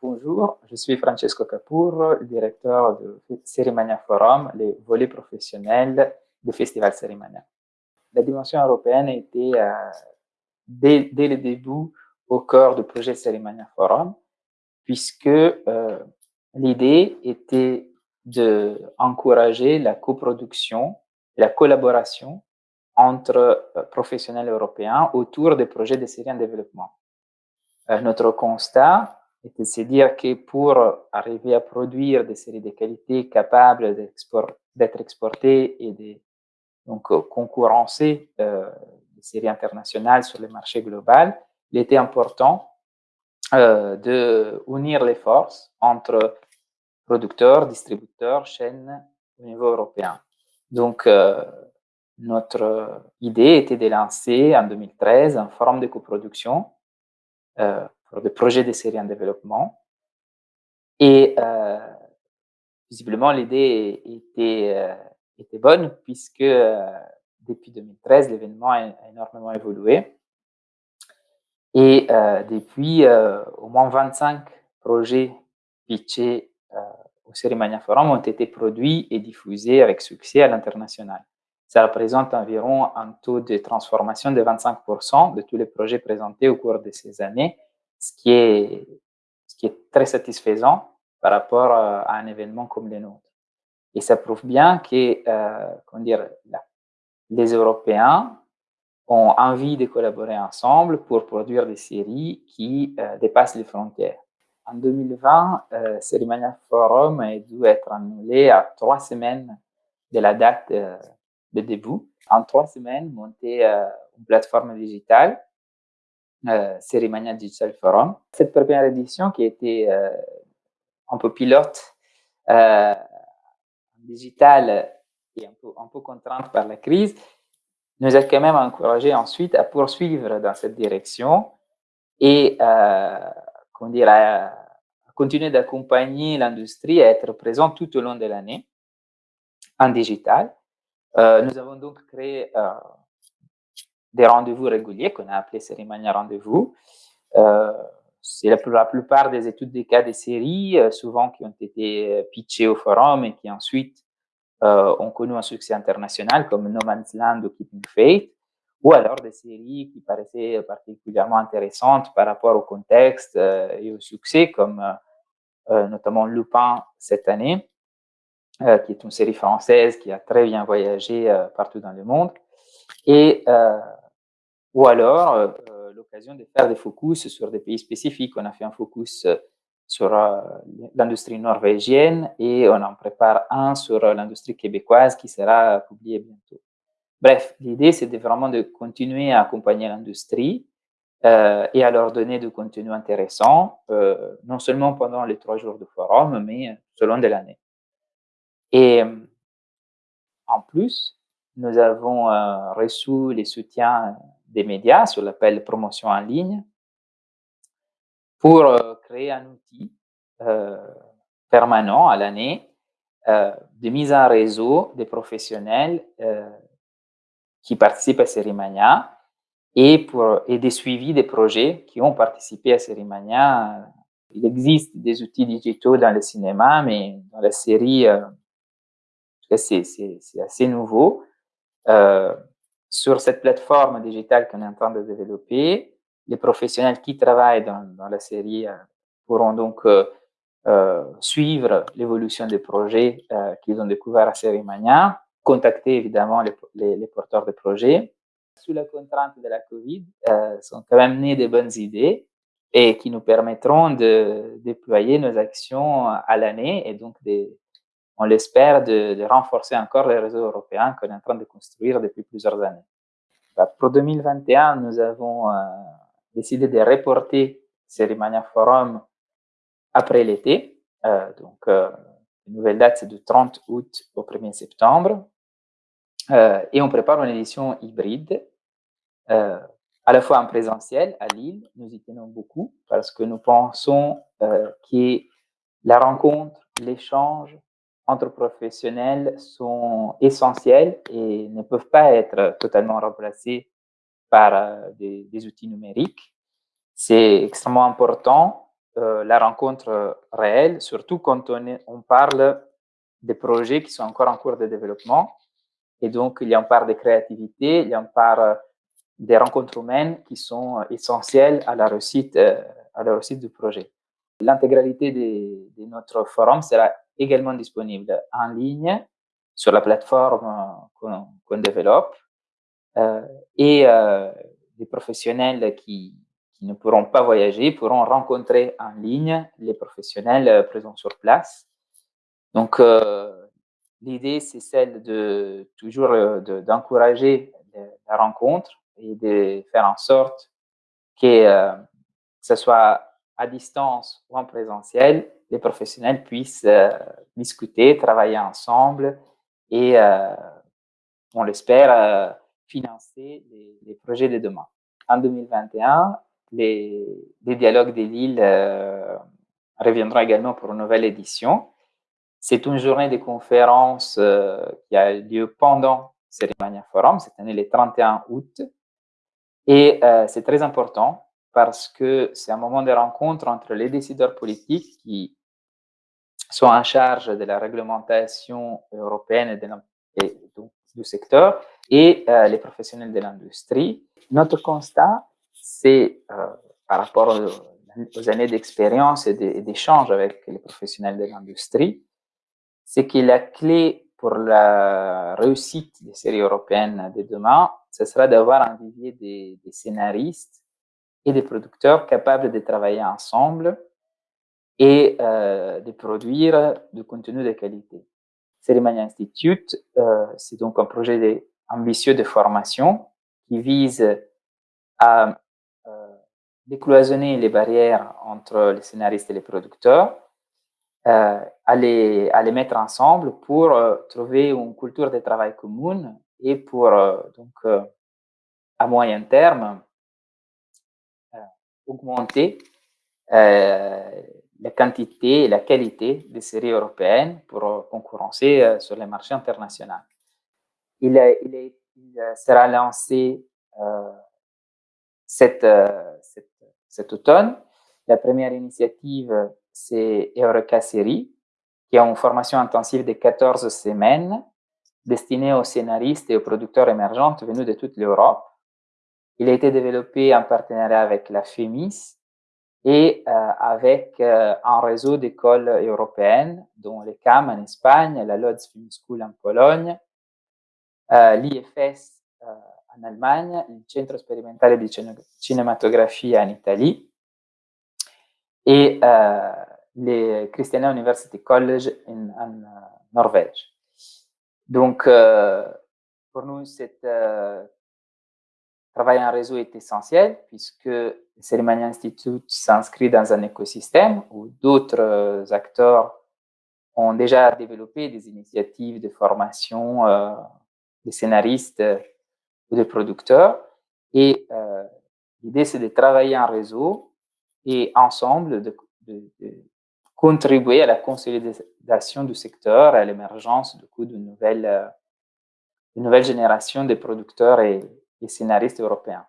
Bonjour, je suis Francesco Capurro, directeur de Cerimania Forum, les volets professionnels du Festival Cerimania. La dimension européenne était euh, dès, le début au cœur du projet Cerimania Forum, puisque euh, l'idée était d'encourager la coproduction, la collaboration entre euh, professionnels européens autour des projets de série en développement. notre constat et de se dire que pour arriver à produire des séries de qualité capables d'être exportées et de euh, concurrencer euh, les séries internationales sur le marché global, il était important euh, de unir les forces entre producteurs, distributeurs, chaînes au niveau européen. Donc, euh, notre idée était de lancer en 2013 un forum de coproduction euh, des projets de séries en développement. Et euh, visiblement, l'idée était, euh, bonne puisque euh, depuis 2013, l'événement a, énormément évolué. Et depuis, au moins 25 projets pitchés au Cérimania Forum ont été produits et diffusés avec succès à l'international. Ça représente environ un taux de transformation de 25% de tous les projets présentés au cours de ces années ce qui est, ce qui est très satisfaisant par rapport à un événement comme le nôtre. Et ça prouve bien que euh, comment dire, les Européens ont envie de collaborer ensemble pour produire des séries qui euh, dépassent les frontières. En 2020, euh, Cerimania Forum a dû être annulé à trois semaines de la date euh, de début. En trois semaines, monter euh, une plateforme digitale euh, Cérimania Digital Forum. Cette première édition qui était euh, un peu pilote, euh, digitale et un peu, contrainte par la crise, nous a quand même encouragé ensuite à poursuivre dans cette direction et euh, comment dire, à, continuer d'accompagner l'industrie à être présent tout au long de l'année en digital. Euh, nous avons donc créé euh, des rendez-vous réguliers qu'on a appelés cérémonies rendez-vous. Euh, c'est la, plupart des études des cas des séries, euh, souvent qui ont été euh, pitchées au forum et qui ensuite ont connu un succès international, comme No Man's Land ou Keeping Faith, ou alors des séries qui paraissaient particulièrement intéressantes par rapport au contexte et au succès, comme notamment Lupin cette année, qui est une série française qui a très bien voyagé partout dans le monde. Et ou alors, euh, euh, l'occasion de faire des focus sur des pays spécifiques. On a fait un focus euh, sur l'industrie norvégienne et on en prépare un sur l'industrie québécoise qui sera publié bientôt. Bref, l'idée, c'est vraiment de continuer à accompagner l'industrie et à leur donner du contenu intéressant, non seulement pendant les trois jours de forum, mais tout au long de l'année. Et en plus, nous avons euh, reçu les soutiens des médias sur l'appel promotion en ligne pour euh, créer un outil euh, permanent à l'année euh, de mise en réseau des professionnels qui participent à Cerimania et, et des suivis des projets qui ont participé à Cerimania. Il existe des outils digitaux dans le cinéma, mais dans la série, euh, c'est assez nouveau. Sur cette plateforme digitale qu'on est en train de développer, les professionnels qui travaillent dans, la série euh, pourront donc euh, euh, suivre l'évolution des projets qu'ils ont découverts à Sérimania, contacter évidemment les, porteurs de projets. Sous la contrainte de la COVID, sont quand même nées des bonnes idées et qui nous permettront de déployer nos actions à l'année et donc de, on l'espère, de, renforcer encore les réseaux européens qu'on est en train de construire depuis plusieurs années. Bah, pour 2021, nous avons euh, décidé de reporter Cerimania Forum après l'été. Euh, donc, euh, la nouvelle date, c'est du 30 août au 1er septembre. Euh, et on prépare une édition hybride, à la fois en présentiel à Lille. Nous y tenons beaucoup parce que nous pensons que la rencontre, l'échange, entre professionnels sont essentiels et ne peuvent pas être totalement remplacés par euh, des, outils numériques. C'est extrêmement important la rencontre réelle, surtout quand on, parle des projets qui sont encore en cours de développement. Et donc, il y a une part de créativité, il y a une part des rencontres humaines qui sont essentielles à la réussite, à la réussite du projet. L'intégralité de, notre forum sera également disponible en ligne sur la plateforme qu'on développe euh, et euh, les professionnels qui, ne pourront pas voyager pourront rencontrer en ligne les professionnels présents sur place. Donc, euh, l'idée, c'est celle de toujours d'encourager la rencontre et de faire en sorte que ce soit à distance ou en présentiel, les professionnels puissent euh, discuter, travailler ensemble et, euh, on l'espère, euh, financer les, projets de demain. En 2021, les, dialogues des villes reviendront également pour une nouvelle édition. C'est une journée de conférence qui a lieu pendant Cérémonia Forum, cette année le 31 août. Et c'est très important parce que c'est un moment de rencontre entre les décideurs politiques qui sont en charge de la réglementation européenne et, du secteur et euh, les professionnels de l'industrie. Notre constat, c'est euh, par rapport aux, années d'expérience et d'échange avec les professionnels de l'industrie, c'est que la clé pour la réussite des séries européennes de demain, ce sera d'avoir un vivier des, des scénaristes et des producteurs capables de travailler ensemble et euh, de produire du contenu de qualité. Cerimania Institute, euh, c'est donc un projet ambitieux de formation qui vise à euh, décloisonner les barrières entre les scénaristes et les producteurs, euh, à les, à, les, mettre ensemble pour euh, trouver une culture de travail commune et pour, euh, donc, à moyen terme, augmenter euh, la quantité et la qualité des séries européennes pour concurrencer euh, sur les marchés internationaux. Il, il sera lancé euh, cet, automne. La première initiative, c'est Eureka Série, qui est une formation intensive de 14 semaines destinée aux scénaristes et aux producteurs émergents venus de toute l'Europe il a été développé en partenariat avec la FEMIS et euh, avec euh, un réseau d'écoles européennes, dont les CAM en Espagne, la Lodz Film School en Pologne, euh, l'IFS en Allemagne, le Centro Sperimentale di Cinematografia en Italie et le Christiania University College en, Norvège. Donc, pour nous, c'est travail en réseau est essentiel puisque le Cerimania Institute s'inscrit dans un écosystème où d'autres euh, acteurs ont déjà développé des initiatives de formation euh, des scénaristes ou des producteurs. Et euh, l'idée, c'est de travailler en réseau et ensemble de, de, de, contribuer à la consolidation du secteur, à l'émergence du coup d'une nouvelle, euh, nouvelle génération de producteurs et, et scénaristes européens.